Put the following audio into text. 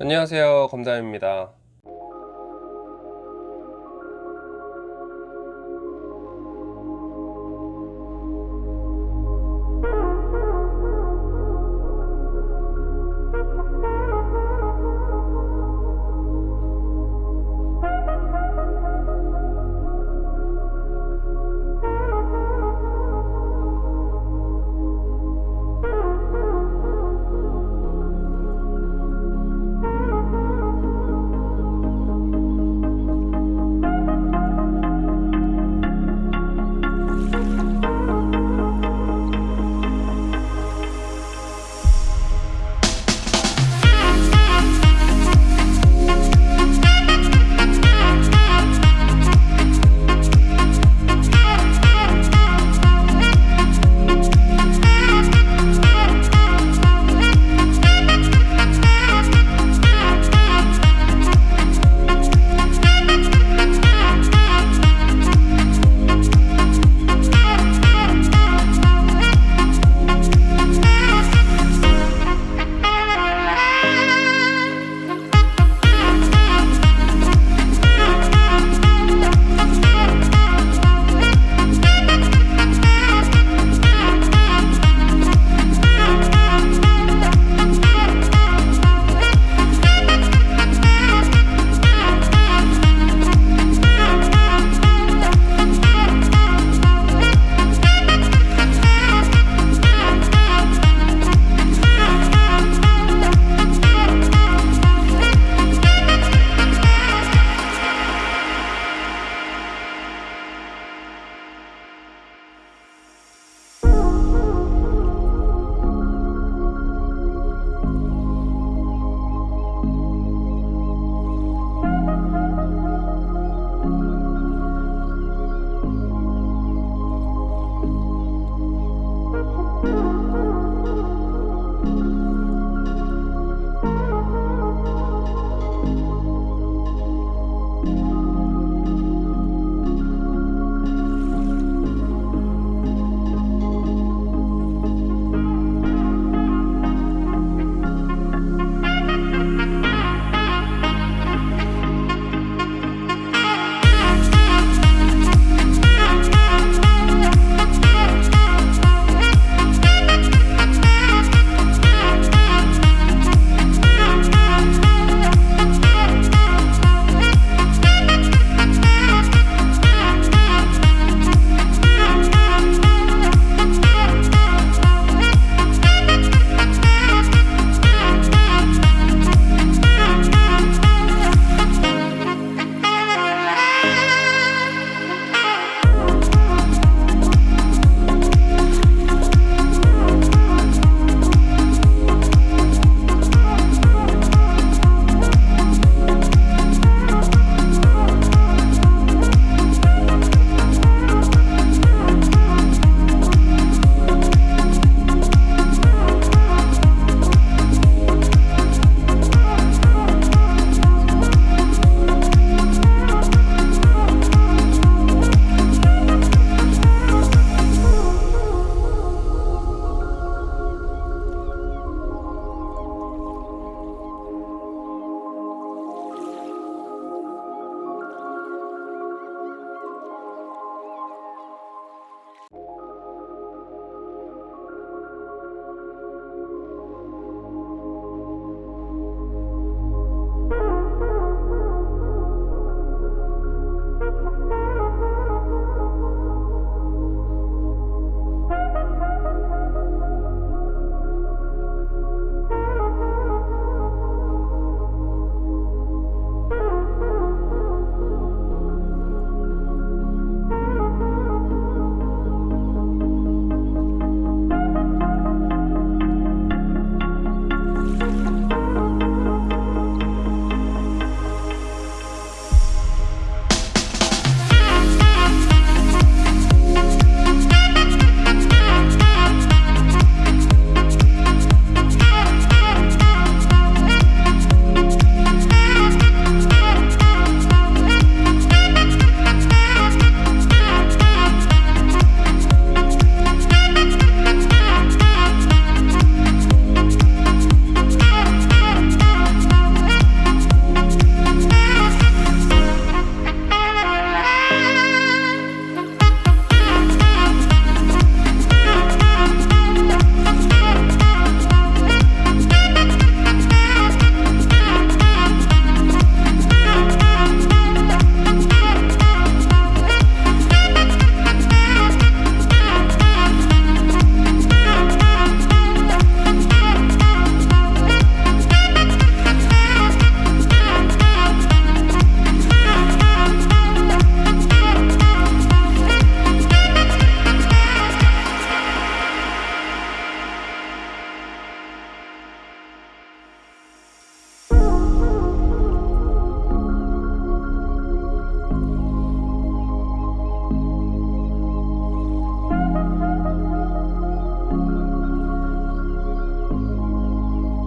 안녕하세요. 검담입니다.